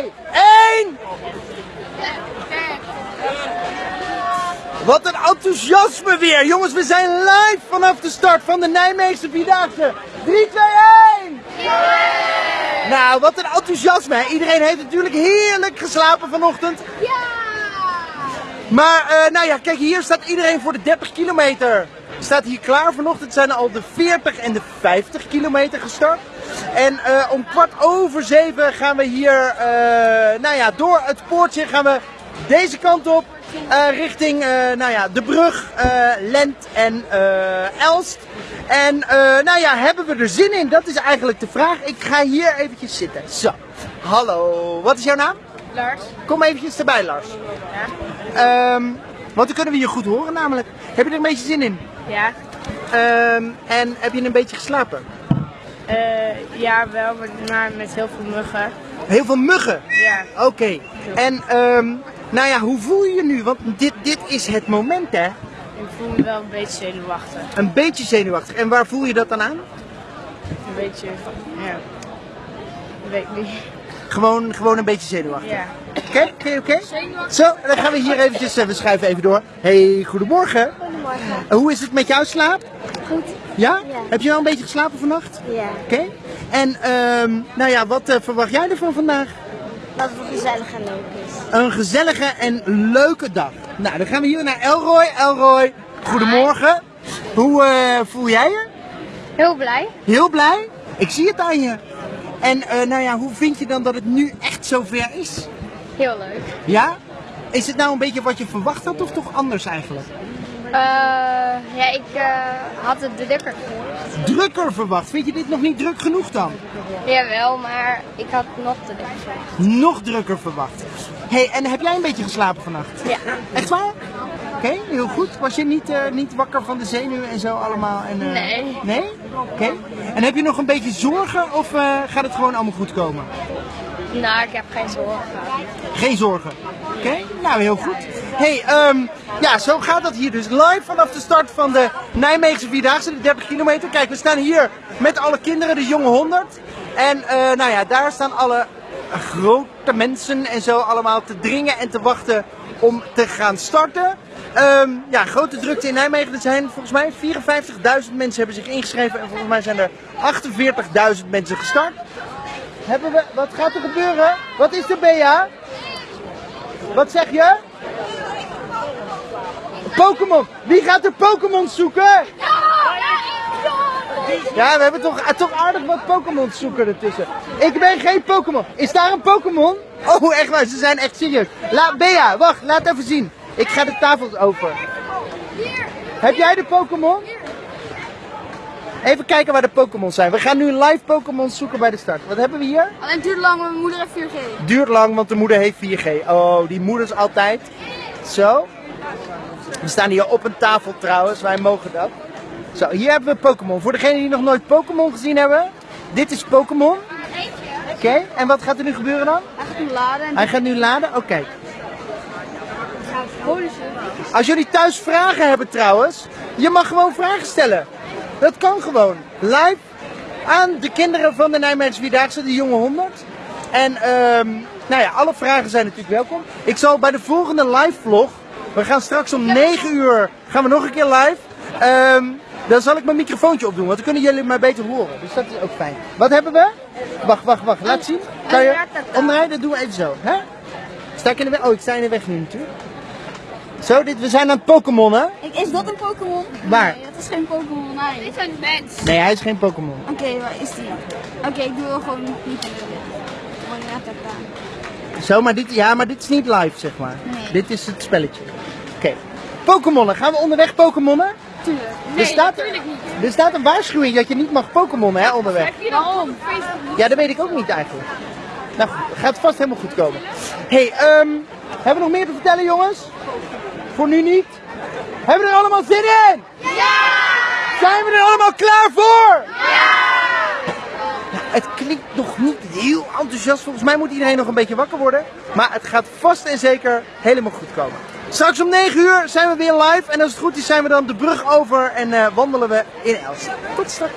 2, 1. Wat een enthousiasme weer. Jongens, we zijn live vanaf de start van de Nijmeegse Vierdaagse. 3, 2, 1. Nou, wat een enthousiasme. Iedereen heeft natuurlijk heerlijk geslapen vanochtend. Ja! Maar, eh, nou ja, kijk, hier staat iedereen voor de 30 kilometer. Staat hier klaar. Vanochtend zijn al de 40 en de 50 kilometer gestart. En eh, om kwart over zeven gaan we hier, eh, nou ja, door het poortje gaan we deze kant op. eh, richting, nou ja, de brug, Lent en Elst. En, nou ja, hebben we er zin in? Dat is eigenlijk de vraag. Ik ga hier eventjes zitten. Zo. Hallo. Wat is jouw naam? Lars? Kom eventjes erbij, Lars. Ja? Ehm, want dan kunnen we je goed horen namelijk. Heb je er een beetje zin in? Ja? Ehm, en heb je een beetje geslapen? Eh, ja, wel, maar- met heel veel muggen. Heel veel muggen. Ja. Oké. En ehm, nou ja, hoe voel je je nu? Want dit, dit is het moment hè. Ik voel me wel een beetje zenuwachtig. Een beetje zenuwachtig. En waar voel je dat dan aan? Een beetje, ja. Ik weet niet. Gewoon, gewoon een beetje zenuwachtig. Ja. Oké, oké, oké. Zo, dan gaan we hier eventjes, eh, we schuiven even door. Hey, goedemorgen. Goedemorgen. Eh, Hoe is het met jouw slaap? Goed. Ja? Ja. Heb je wel een beetje geslapen vannacht? Ja. Oké. En ehm, nou ja, wat eh, verwacht jij ervan vandaag? Dat het gezellig en leuk is. Een gezellige en leuke dag. Nou, dan gaan we hier naar Elroy. Elroy, goedemorgen. Hoe eh, voel jij je? Heel blij. Heel blij? Ik zie het aan je. En eh, nou ja, hoe vind je dan dat het nu echt zover is? Heel leuk. Ja? Is het nou een beetje wat je verwacht had of toch anders eigenlijk? Ja, ik eh, had het drukker gehoord. Drukker verwacht. Vind je dit nog niet druk genoeg dan? Jawel, maar ik had nog te drukker. Nog drukker verwacht. hey, en heb jij een beetje geslapen vannacht? Ja. Echt waar? Oké, heel goed. Was je niet, eh, niet wakker van de zenuwen en zo allemaal? En, Nee. Nee? Oké. En heb je nog een beetje zorgen of gaat het gewoon allemaal goed komen? Nou, ik heb geen zorgen. Geen zorgen. Oké, nou heel goed. Hey, ehm, ja, zo gaat dat hier dus live vanaf de start van de Nijmeegse Vierdaagse, de 30 kilometer. Kijk, we staan hier met alle kinderen, de jonge 100. En eh, nou ja, daar staan alle grote mensen en zo allemaal te dringen en te wachten om te gaan starten. Ehm, ja, grote drukte in Nijmegen. Er zijn volgens mij 54.000 mensen hebben zich ingeschreven en volgens mij zijn er 48.000 mensen gestart. Hebben we, wat gaat er gebeuren? Wat is er, Bea? Wat zeg je? Pokémon. Wie gaat er Pokémon zoeken? Ja, we hebben toch, eh, toch aardig wat Pokémon zoeken ertussen. Ik ben geen Pokémon. Is daar een Pokémon? Oh, echt waar, ze zijn echt serieus. La, Bea, wacht, laat even zien. Ik ga de tafels over. Heb jij de Pokémon? Even kijken waar de Pokémon zijn. We gaan nu live Pokémon zoeken bij de start. Wat hebben we hier? Alleen duurt lang, want mijn moeder heeft 4G. Duurt lang, want de moeder heeft 4G. Oh, die moeders altijd. Zo. We staan hier op een tafel trouwens, wij mogen dat. Zo, hier hebben we Pokémon. Voor degenen die nog nooit Pokémon gezien hebben, dit is Pokémon. Oké, en wat gaat er nu gebeuren dan? Hij gaat hem laden en Hij gaat nu laden? Oké. Als jullie thuis vragen hebben trouwens, je mag gewoon vragen stellen. Dat kan gewoon. Live aan de kinderen van de Nijmeegse Vierdaagse, de jonge 100. En ehm, nou ja, alle vragen zijn natuurlijk welkom. Ik zal bij de volgende live vlog, we gaan straks om 9 uur, gaan we nog een keer live. Ehm, dan zal ik mijn microfoontje opdoen, want dan kunnen jullie mij beter horen. Dus dat is ook fijn. Wat hebben we? Wacht, wacht, wacht. Laat zien. Kan je omdraaien? Dat doen we even zo. Hè? Sta ik in de weg? Oh, ik sta in de weg nu natuurlijk. Zo, dit, we zijn aan het Pokémon, hè? Is dat een Pokémon? Waar? Nee, dat is geen Pokémon. Nee. Dit is een mens. Nee, hij is geen Pokémon. Oké, waar is die? Oké, ik doe wel gewoon niet te Gewoon. Zo, maar dit, ja, maar dit is niet live, zeg maar. Nee. Dit is het spelletje. Oké. Pokémonnen. Gaan we onderweg Pokémonnen? Tuurlijk. er, staat, er staat een waarschuwing dat je niet mag Pokémonnen, hè, onderweg. Waarom? Ja, dat weet ik ook niet eigenlijk. Nou gaat vast helemaal goed komen. hey, ehm, hebben we nog meer te vertellen, jongens? Voor nu niet? Hebben we er allemaal zin in? Ja! Zijn we er allemaal klaar voor? Ja! Het klinkt nog niet heel enthousiast. Volgens mij moet iedereen nog een beetje wakker worden. Maar het gaat vast en zeker helemaal goed komen. Straks om 9 uur zijn we weer live. En als het goed is zijn we dan de brug over en eh, wandelen we in Elst. Tot straks.